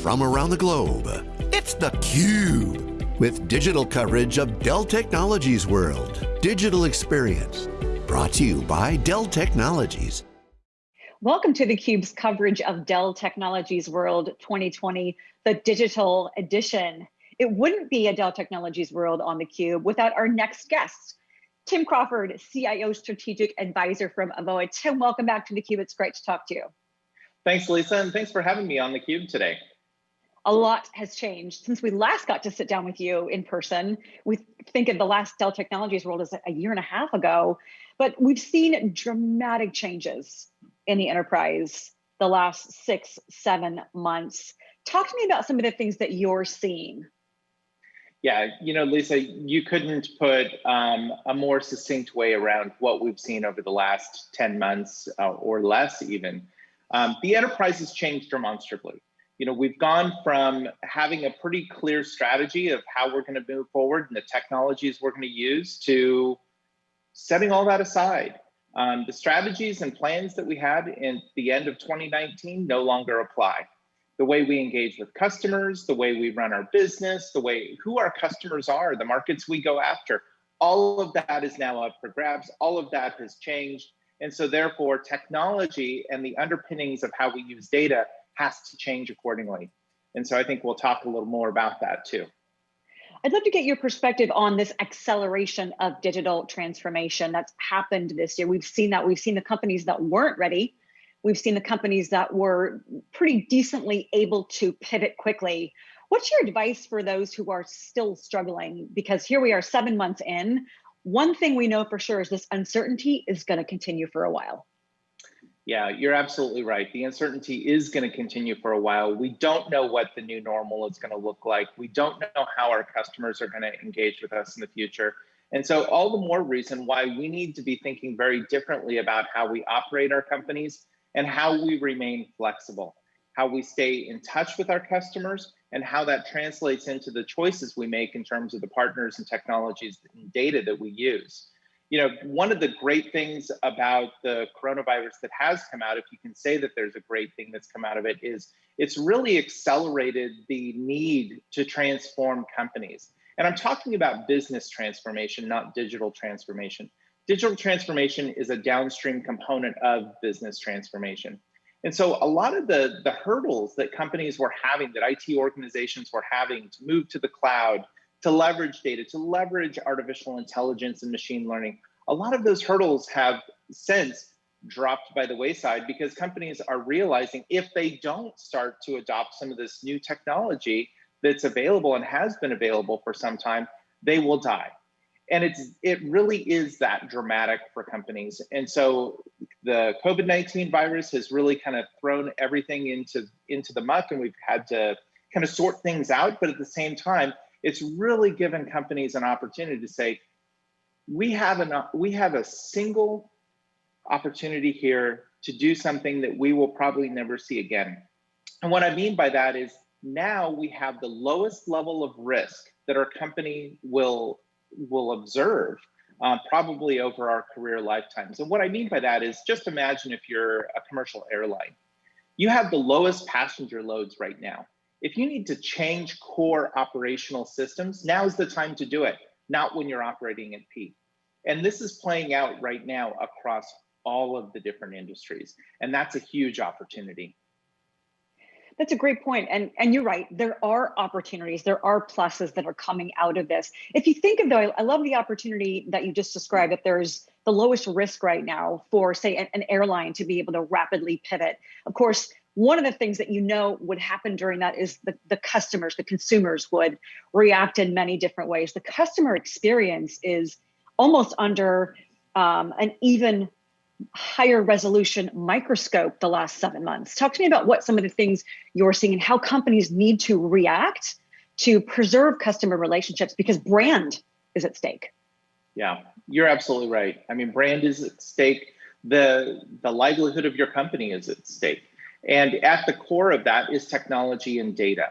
from around the globe. It's theCUBE, with digital coverage of Dell Technologies World. Digital Experience, brought to you by Dell Technologies. Welcome to theCUBE's coverage of Dell Technologies World 2020, the digital edition. It wouldn't be a Dell Technologies World on theCUBE without our next guest, Tim Crawford, CIO Strategic Advisor from Avoa. Tim, welcome back to theCUBE. It's great to talk to you. Thanks, Lisa, and thanks for having me on theCUBE today. A lot has changed since we last got to sit down with you in person. We think of the last Dell Technologies World as a year and a half ago, but we've seen dramatic changes in the enterprise the last six, seven months. Talk to me about some of the things that you're seeing. Yeah, you know, Lisa, you couldn't put um, a more succinct way around what we've seen over the last 10 months uh, or less even. Um, the enterprise has changed demonstrably. You know, we've gone from having a pretty clear strategy of how we're going to move forward and the technologies we're going to use to setting all that aside. Um, the strategies and plans that we had in the end of 2019 no longer apply. The way we engage with customers, the way we run our business, the way who our customers are, the markets we go after, all of that is now up for grabs. All of that has changed. And so therefore technology and the underpinnings of how we use data has to change accordingly. And so I think we'll talk a little more about that too. I'd love to get your perspective on this acceleration of digital transformation that's happened this year. We've seen that. We've seen the companies that weren't ready. We've seen the companies that were pretty decently able to pivot quickly. What's your advice for those who are still struggling? Because here we are seven months in, one thing we know for sure is this uncertainty is going to continue for a while. Yeah, you're absolutely right. The uncertainty is going to continue for a while. We don't know what the new normal is going to look like. We don't know how our customers are going to engage with us in the future. And so all the more reason why we need to be thinking very differently about how we operate our companies and how we remain flexible, how we stay in touch with our customers and how that translates into the choices we make in terms of the partners and technologies and data that we use. You know, one of the great things about the coronavirus that has come out, if you can say that there's a great thing that's come out of it, is it's really accelerated the need to transform companies. And I'm talking about business transformation, not digital transformation. Digital transformation is a downstream component of business transformation. And so a lot of the, the hurdles that companies were having, that IT organizations were having to move to the cloud, to leverage data, to leverage artificial intelligence and machine learning, a lot of those hurdles have since dropped by the wayside because companies are realizing if they don't start to adopt some of this new technology that's available and has been available for some time, they will die. And it's it really is that dramatic for companies. And so the covid-19 virus has really kind of thrown everything into into the muck and we've had to kind of sort things out. But at the same time it's really given companies an opportunity to say we have an we have a single opportunity here to do something that we will probably never see again and what i mean by that is now we have the lowest level of risk that our company will will observe uh, probably over our career lifetimes. And what I mean by that is just imagine if you're a commercial airline. You have the lowest passenger loads right now. If you need to change core operational systems, now is the time to do it, not when you're operating at peak. And this is playing out right now across all of the different industries. And that's a huge opportunity. That's a great point. And, and you're right, there are opportunities, there are pluses that are coming out of this. If you think of though, I, love the opportunity that you just described, that there's the lowest risk right now for say an airline to be able to rapidly pivot. Of course, one of the things that you know would happen during that is the, the customers, the consumers would react in many different ways. The customer experience is almost under um, an even higher resolution microscope the last seven months. Talk to me about what some of the things you're seeing and how companies need to react to preserve customer relationships because brand is at stake. Yeah, you're absolutely right. I mean, brand is at stake. The, the livelihood of your company is at stake. And at the core of that is technology and data.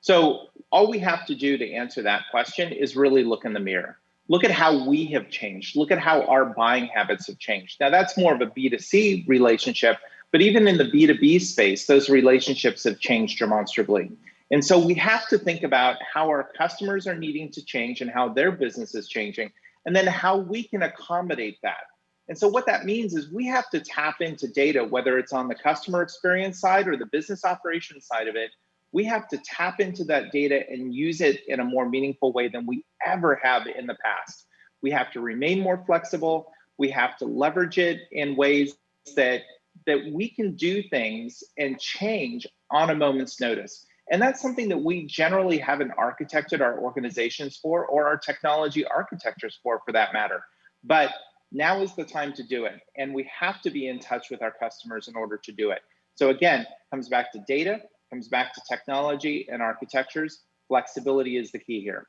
So all we have to do to answer that question is really look in the mirror look at how we have changed. Look at how our buying habits have changed. Now that's more of a B2C relationship, But even in the B2B space, those relationships have changed demonstrably. And so we have to think about how our customers are needing to change and how their business is changing, and then how we can accommodate that. And so what that means is we have to tap into data, whether it's on the customer experience side or the business operations side of it. We have to tap into that data and use it in a more meaningful way than we ever have in the past. We have to remain more flexible. We have to leverage it in ways that that we can do things and change on a moment's notice. And that's something that we generally haven't architected our organizations for or our technology architectures for, for that matter. But now is the time to do it. And we have to be in touch with our customers in order to do it. So again, comes back to data, comes back to technology and architectures. Flexibility is the key here.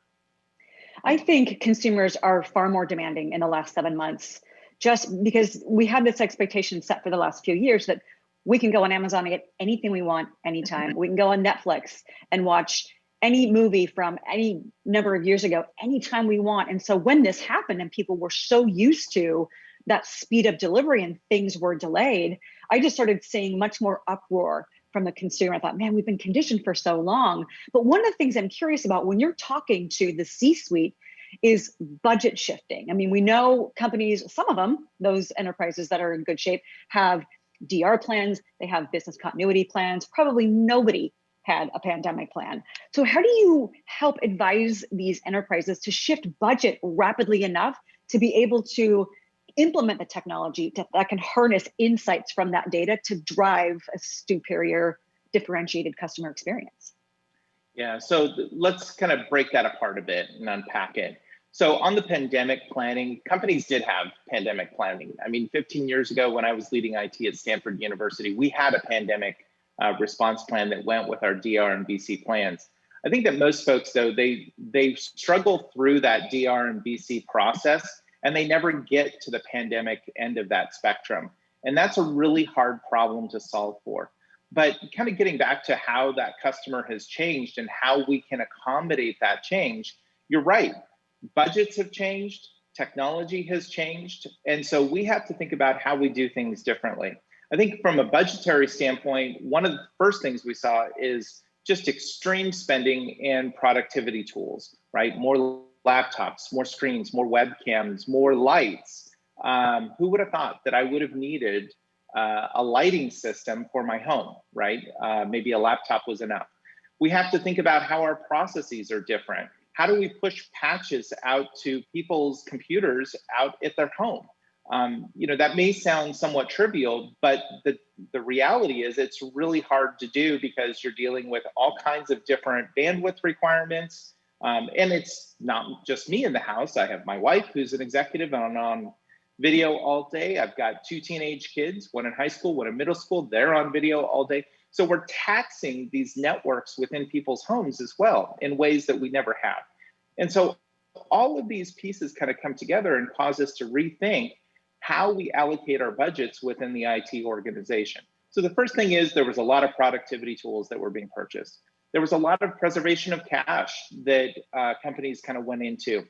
I think consumers are far more demanding in the last seven months, just because we had this expectation set for the last few years that we can go on Amazon and get anything we want anytime. we can go on Netflix and watch any movie from any number of years ago anytime we want. And so when this happened and people were so used to that speed of delivery and things were delayed, I just started seeing much more uproar from the consumer. I thought, man, we've been conditioned for so long. But one of the things I'm curious about when you're talking to the C-suite is budget shifting. I mean, we know companies, some of them, those enterprises that are in good shape, have DR plans, they have business continuity plans. Probably nobody had a pandemic plan. So how do you help advise these enterprises to shift budget rapidly enough to be able to implement the technology to, that can harness insights from that data to drive a superior differentiated customer experience? Yeah, so let's kind of break that apart a bit and unpack it. So on the pandemic planning, companies did have pandemic planning. I mean, 15 years ago when I was leading IT at Stanford University, we had a pandemic uh, response plan that went with our DR and BC plans. I think that most folks though, they they struggle through that DR and BC process and they never get to the pandemic end of that spectrum. And that's a really hard problem to solve for. But kind of getting back to how that customer has changed and how we can accommodate that change, you're right. Budgets have changed, technology has changed. And so we have to think about how we do things differently. I think from a budgetary standpoint, one of the first things we saw is just extreme spending in productivity tools, right? More laptops, more screens, more webcams, more lights. Um, who would have thought that I would have needed uh, a lighting system for my home, right? Uh, maybe a laptop was enough. We have to think about how our processes are different. How do we push patches out to people's computers out at their home? Um, you know, that may sound somewhat trivial, but the, the reality is it's really hard to do because you're dealing with all kinds of different bandwidth requirements. Um, and it's not just me in the house. I have my wife who's an executive and I'm on video all day. I've got two teenage kids, one in high school, one in middle school. They're on video all day. So we're taxing these networks within people's homes as well in ways that we never have. And so all of these pieces kind of come together and cause us to rethink how we allocate our budgets within the IT organization. So the first thing is there was a lot of productivity tools that were being purchased. There was a lot of preservation of cash that uh, companies kind of went into.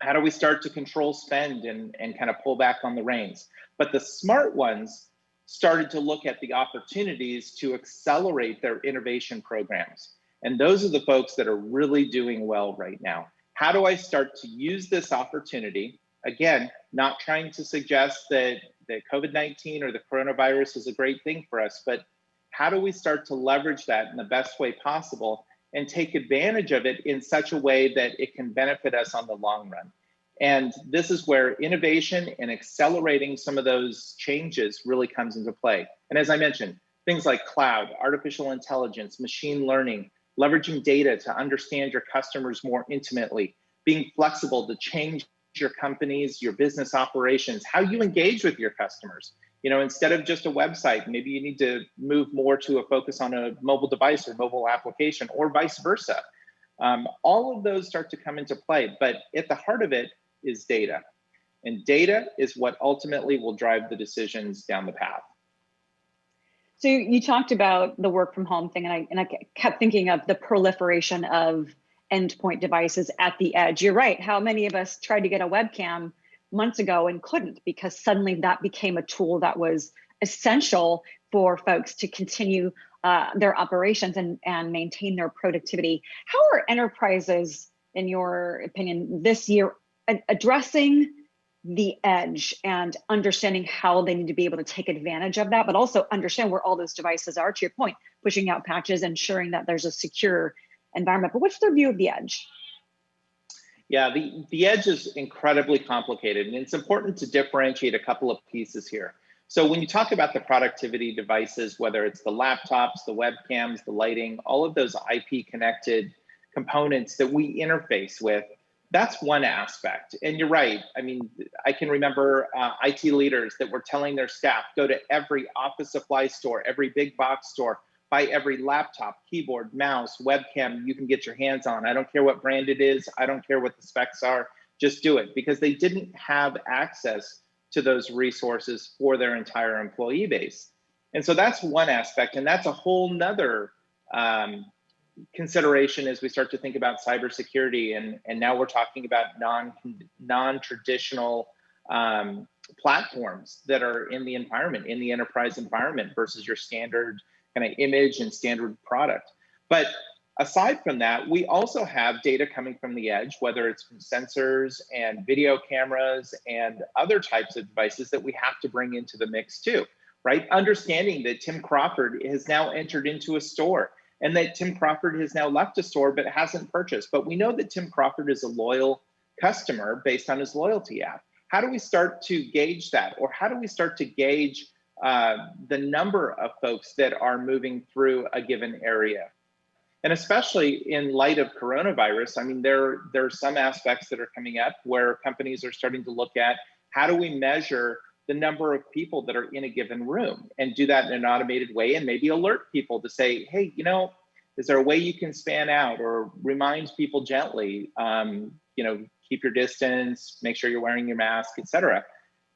How do we start to control spend and, and kind of pull back on the reins? But the smart ones started to look at the opportunities to accelerate their innovation programs. And those are the folks that are really doing well right now. How do I start to use this opportunity again, not trying to suggest that, that COVID-19 or the coronavirus is a great thing for us, but how do we start to leverage that in the best way possible and take advantage of it in such a way that it can benefit us on the long run? And this is where innovation and accelerating some of those changes really comes into play. And as I mentioned, things like cloud, artificial intelligence, machine learning, leveraging data to understand your customers more intimately, being flexible to change your companies, your business operations, how you engage with your customers. You know, instead of just a website, maybe you need to move more to a focus on a mobile device or mobile application or vice versa. Um, all of those start to come into play, but at the heart of it is data. And data is what ultimately will drive the decisions down the path. So you talked about the work from home thing, and I, and I kept thinking of the proliferation of endpoint devices at the edge. You're right. How many of us tried to get a webcam months ago and couldn't because suddenly that became a tool that was essential for folks to continue uh, their operations and, and maintain their productivity. How are enterprises, in your opinion, this year addressing the edge and understanding how they need to be able to take advantage of that, but also understand where all those devices are, to your point, pushing out patches, ensuring that there's a secure environment. But what's their view of the edge? Yeah, the, the edge is incredibly complicated, and it's important to differentiate a couple of pieces here. So when you talk about the productivity devices, whether it's the laptops, the webcams, the lighting, all of those IP connected components that we interface with, that's one aspect. And you're right. I mean, I can remember uh, IT leaders that were telling their staff, go to every office supply store, every big box store, every laptop, keyboard, mouse, webcam you can get your hands on. I don't care what brand it is. I don't care what the specs are. Just do it because they didn't have access to those resources for their entire employee base. And so that's one aspect. And that's a whole nother um, consideration as we start to think about cybersecurity. And, and now we're talking about non, non-traditional um, platforms that are in the environment, in the enterprise environment versus your standard kind of image and standard product. But aside from that, we also have data coming from the edge, whether it's from sensors and video cameras and other types of devices that we have to bring into the mix too, right? Understanding that Tim Crawford has now entered into a store and that Tim Crawford has now left a store but hasn't purchased. But we know that Tim Crawford is a loyal customer based on his loyalty app. How do we start to gauge that? Or how do we start to gauge uh, the number of folks that are moving through a given area. And especially in light of coronavirus, I mean, there, there are some aspects that are coming up where companies are starting to look at how do we measure the number of people that are in a given room and do that in an automated way and maybe alert people to say, hey, you know, is there a way you can span out or remind people gently, um, you know, keep your distance, make sure you're wearing your mask, et cetera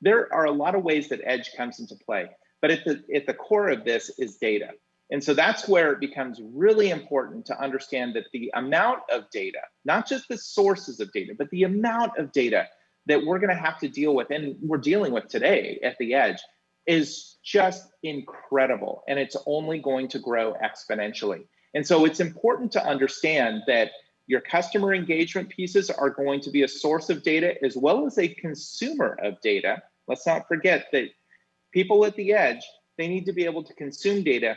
there are a lot of ways that edge comes into play. But at the, at the core of this is data. And so that's where it becomes really important to understand that the amount of data, not just the sources of data, but the amount of data that we're going to have to deal with and we're dealing with today at the edge is just incredible. And it's only going to grow exponentially. And so it's important to understand that your customer engagement pieces are going to be a source of data as well as a consumer of data Let's not forget that people at the edge, they need to be able to consume data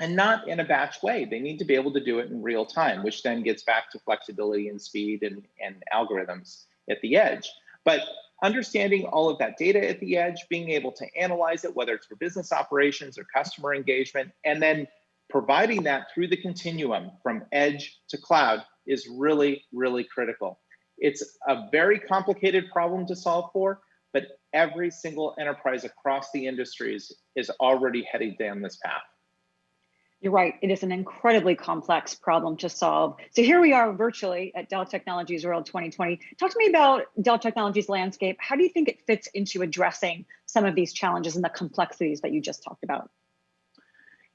and not in a batch way. They need to be able to do it in real time, which then gets back to flexibility and speed and, and algorithms at the edge. But understanding all of that data at the edge, being able to analyze it, whether it's for business operations or customer engagement, and then providing that through the continuum from edge to cloud is really, really critical. It's a very complicated problem to solve for, but every single enterprise across the industries is already heading down this path. You're right. It is an incredibly complex problem to solve. So here we are virtually at Dell Technologies World 2020. Talk to me about Dell Technologies landscape. How do you think it fits into addressing some of these challenges and the complexities that you just talked about?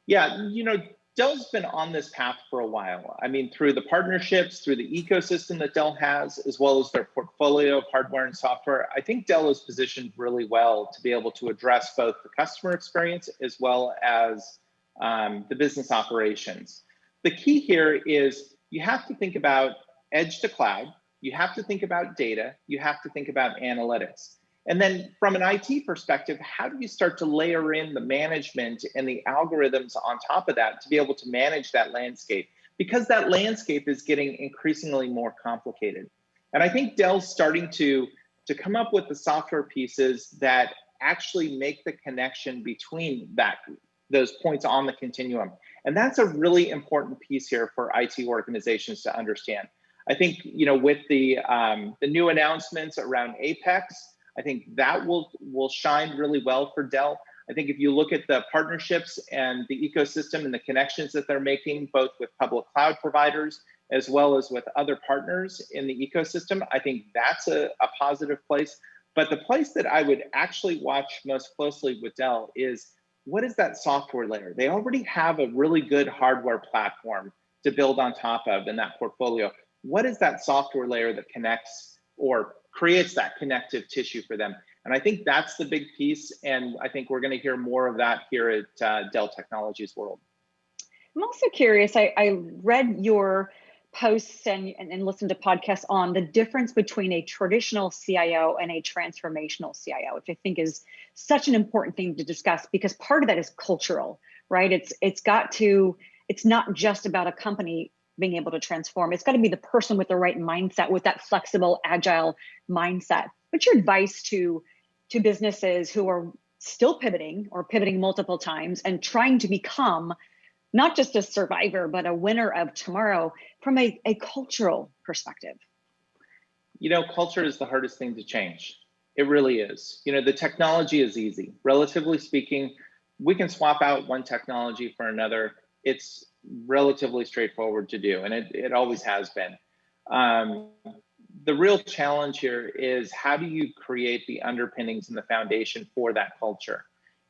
Yeah, you know, Dell's been on this path for a while. I mean, through the partnerships, through the ecosystem that Dell has, as well as their portfolio of hardware and software, I think Dell is positioned really well to be able to address both the customer experience as well as um, the business operations. The key here is you have to think about edge to cloud, you have to think about data, you have to think about analytics. And then from an IT perspective, how do you start to layer in the management and the algorithms on top of that to be able to manage that landscape? Because that landscape is getting increasingly more complicated. And I think Dell's starting to, to come up with the software pieces that actually make the connection between that those points on the continuum. And that's a really important piece here for IT organizations to understand. I think, you know, with the, um, the new announcements around Apex, I think that will will shine really well for Dell. I think if you look at the partnerships and the ecosystem and the connections that they're making, both with public cloud providers as well as with other partners in the ecosystem, I think that's a, a positive place. But the place that I would actually watch most closely with Dell is what is that software layer? They already have a really good hardware platform to build on top of in that portfolio. What is that software layer that connects or creates that connective tissue for them. And I think that's the big piece. And I think we're going to hear more of that here at uh, Dell Technologies World. I'm also curious. I, I read your posts and, and, and listened to podcasts on the difference between a traditional CIO and a transformational CIO, which I think is such an important thing to discuss because part of that is cultural, right? It's it's got to, it's not just about a company being able to transform. It's got to be the person with the right mindset, with that flexible, agile mindset. What's your advice to to businesses who are still pivoting or pivoting multiple times and trying to become not just a survivor, but a winner of tomorrow from a, a cultural perspective? You know, culture is the hardest thing to change. It really is. You know, the technology is easy. Relatively speaking, we can swap out one technology for another. It's relatively straightforward to do, and it, it always has been. Um, the real challenge here is how do you create the underpinnings and the foundation for that culture?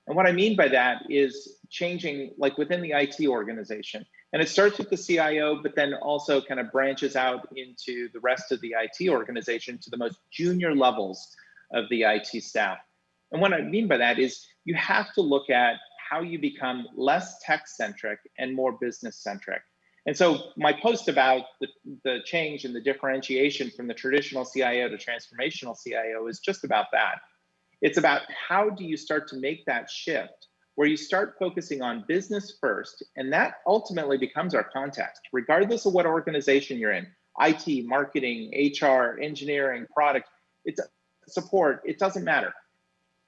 And what I mean by that is changing like within the IT organization. And it starts with the CIO, but then also kind of branches out into the rest of the IT organization to the most junior levels of the IT staff. And what I mean by that is you have to look at how you become less tech centric and more business centric. And so my post about the, the change and the differentiation from the traditional CIO to transformational CIO is just about that. It's about how do you start to make that shift where you start focusing on business first, and that ultimately becomes our context, regardless of what organization you're in, IT, marketing, HR, engineering, product, it's support, it doesn't matter.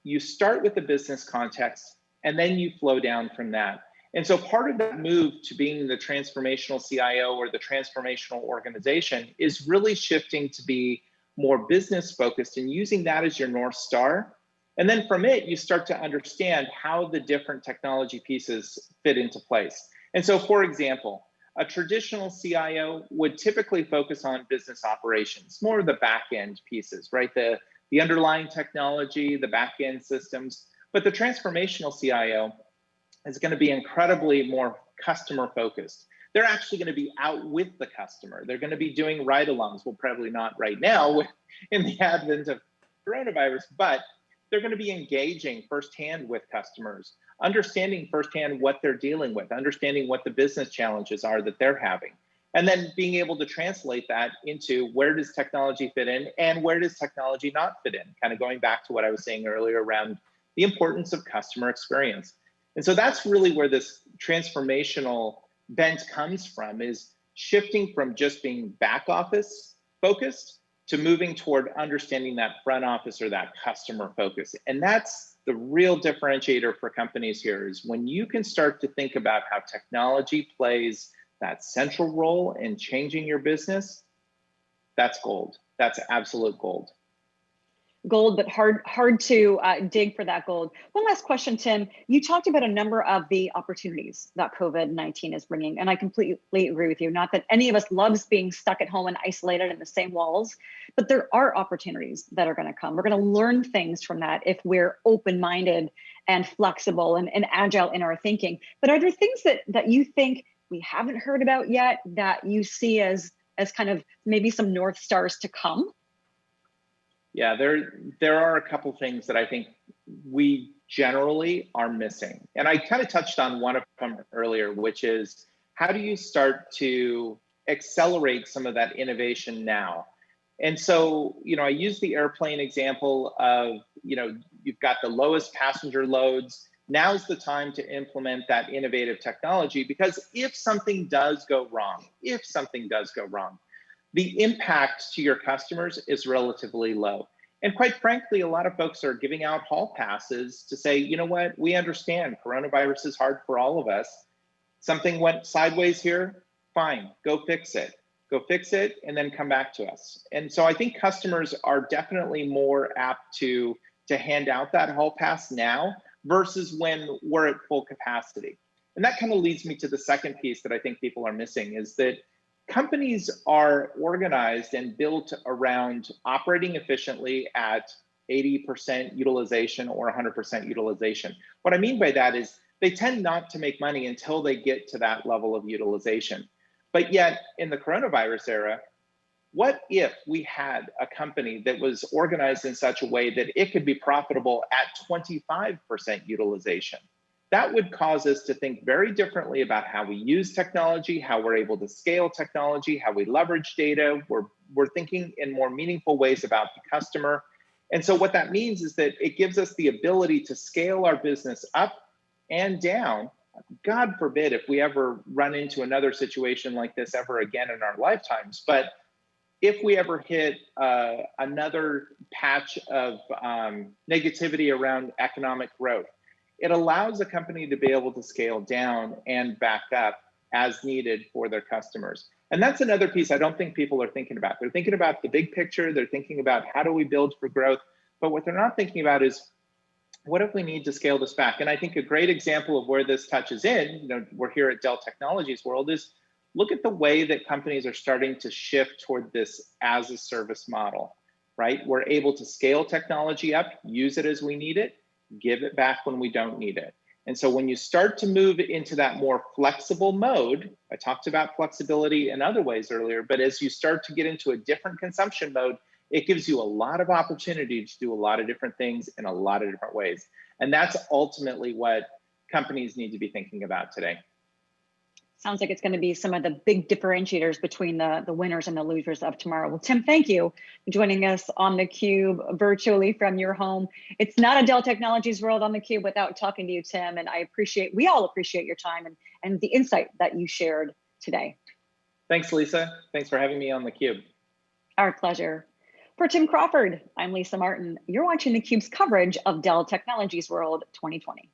You start with the business context and then you flow down from that. And so part of that move to being the transformational CIO or the transformational organization is really shifting to be more business focused and using that as your North Star. And then from it, you start to understand how the different technology pieces fit into place. And so, for example, a traditional CIO would typically focus on business operations, more of the back end pieces, right? The, the underlying technology, the back end systems. But the transformational CIO is going to be incredibly more customer focused. They're actually going to be out with the customer. They're going to be doing ride alongs. Well, probably not right now in the advent of coronavirus, but they're going to be engaging firsthand with customers, understanding firsthand what they're dealing with, understanding what the business challenges are that they're having, and then being able to translate that into where does technology fit in and where does technology not fit in, kind of going back to what I was saying earlier around the importance of customer experience. And so that's really where this transformational bent comes from is shifting from just being back office focused to moving toward understanding that front office or that customer focus. And that's the real differentiator for companies here is when you can start to think about how technology plays that central role in changing your business, that's gold. That's absolute gold gold, but hard hard to uh, dig for that gold. One last question, Tim. You talked about a number of the opportunities that COVID-19 is bringing, and I completely agree with you. Not that any of us loves being stuck at home and isolated in the same walls, but there are opportunities that are going to come. We're going to learn things from that if we're open-minded and flexible and, and agile in our thinking. But are there things that that you think we haven't heard about yet that you see as as kind of maybe some north stars to come? Yeah, there there are a couple things that I think we generally are missing. And I kind of touched on one of them earlier, which is how do you start to accelerate some of that innovation now? And so, you know, I use the airplane example of, you know, you've got the lowest passenger loads. Now's the time to implement that innovative technology because if something does go wrong, if something does go wrong, the impact to your customers is relatively low. And quite frankly, a lot of folks are giving out hall passes to say, you know what, we understand coronavirus is hard for all of us. Something went sideways here, fine, go fix it. Go fix it and then come back to us. And so I think customers are definitely more apt to, to hand out that hall pass now versus when we're at full capacity. And that kind of leads me to the second piece that I think people are missing is that companies are organized and built around operating efficiently at 80% utilization or 100% utilization. What I mean by that is they tend not to make money until they get to that level of utilization. But yet, in the coronavirus era, what if we had a company that was organized in such a way that it could be profitable at 25% utilization? That would cause us to think very differently about how we use technology, how we're able to scale technology, how we leverage data. We're, we're thinking in more meaningful ways about the customer. And so what that means is that it gives us the ability to scale our business up and down. God forbid if we ever run into another situation like this ever again in our lifetimes, but if we ever hit uh, another patch of um, negativity around economic growth, it allows a company to be able to scale down and back up as needed for their customers. And that's another piece I don't think people are thinking about. They're thinking about the big picture, they're thinking about how do we build for growth, but what they're not thinking about is what if we need to scale this back? And I think a great example of where this touches in, you know, we're here at Dell Technologies World, is look at the way that companies are starting to shift toward this as a service model, right? We're able to scale technology up, use it as we need it, give it back when we don't need it. And so when you start to move into that more flexible mode, I talked about flexibility in other ways earlier, but as you start to get into a different consumption mode, it gives you a lot of opportunity to do a lot of different things in a lot of different ways. And that's ultimately what companies need to be thinking about today sounds like it's going to be some of the big differentiators between the, the winners and the losers of tomorrow. Well, Tim, thank you for joining us on theCUBE virtually from your home. It's not a Dell Technologies world on theCUBE without talking to you, Tim, and I appreciate, we all appreciate your time and, and the insight that you shared today. Thanks, Lisa. Thanks for having me on theCUBE. Our pleasure. For Tim Crawford, I'm Lisa Martin. You're watching theCUBE's coverage of Dell Technologies World 2020.